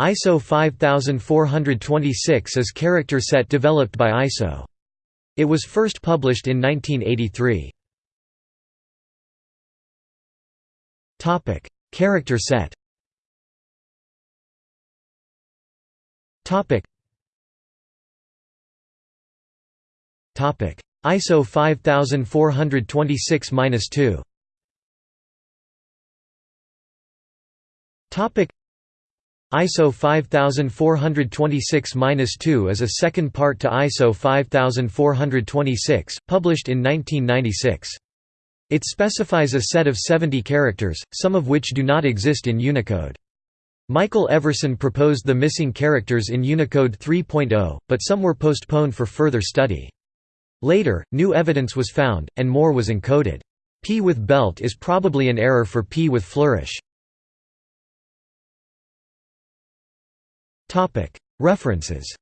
ISO 5426 is character set developed by ISO. It was first published in 1983. Topic: Character set. Topic. Topic: ISO 5426-2. Topic ISO 5426-2 is a second part to ISO 5426, published in 1996. It specifies a set of 70 characters, some of which do not exist in Unicode. Michael Everson proposed the missing characters in Unicode 3.0, but some were postponed for further study. Later, new evidence was found, and more was encoded. P with belt is probably an error for P with flourish. References